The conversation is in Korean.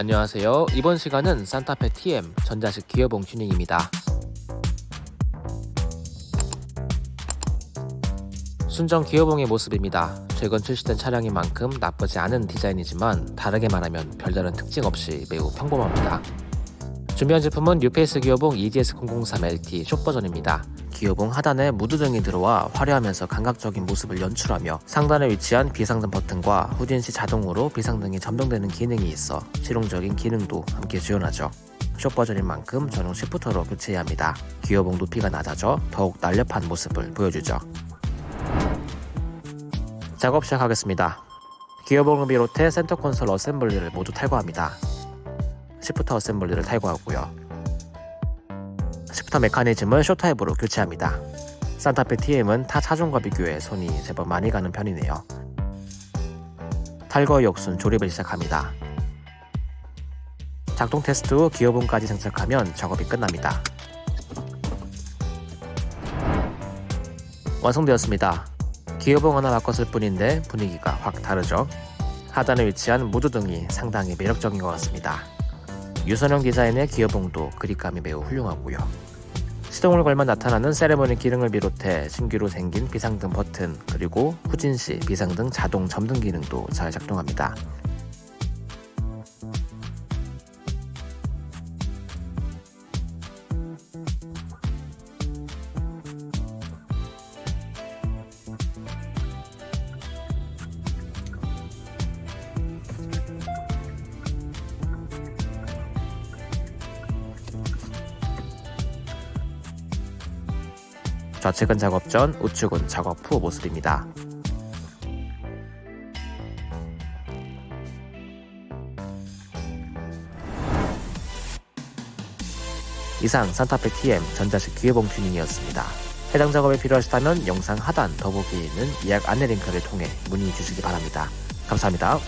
안녕하세요. 이번 시간은 산타페 TM 전자식 기어봉 튜닝입니다. 순정 기어봉의 모습입니다. 최근 출시된 차량인 만큼 나쁘지 않은 디자인이지만 다르게 말하면 별다른 특징 없이 매우 평범합니다. 준비한 제품은 뉴페이스 기어봉 EDS003LT 숏 버전입니다. 기어봉 하단에 무드등이 들어와 화려하면서 감각적인 모습을 연출하며 상단에 위치한 비상등 버튼과 후진 시 자동으로 비상등이 점등되는 기능이 있어 실용적인 기능도 함께 지원하죠. 숏 버전인 만큼 전용 shifter로 교체해야 합니다. 기어봉 높이가 낮아져 더욱 날렵한 모습을 보여주죠. 작업 시작하겠습니다. 기어봉을 비롯해 센터 콘솔 assembly를 모두 탈거합니다. shifter assembly를 탈거하고요. shifter 메커니즘을 short 타입으로 교체합니다. 산타페 TM은 타 차종과 비교해 손이 제법 많이 가는 편이네요. 탈거 역순 조립을 시작합니다. 작동 테스트 후 기어봉까지 장착하면 작업이 끝납니다. 완성되었습니다. 기어봉 하나 바꿨을 뿐인데 분위기가 확 다르죠? 하단에 위치한 무드등이 상당히 매력적인 것 같습니다. 유선형 디자인의 기어봉도 그립감이 매우 훌륭하고요. 시동을 걸면 나타나는 세레모니 기능을 비롯해 신규로 생긴 비상등 버튼 그리고 후진시 비상등 자동 점등 기능도 잘 작동합니다. 좌측은 작업 전, 우측은 작업 후 모습입니다. 이상 산타페 TM 전자식 기회봉 튜닝이었습니다. 해당 작업이 필요하시다면 영상 하단 더보기에 있는 예약 안내 링크를 통해 문의 주시기 바랍니다. 감사합니다.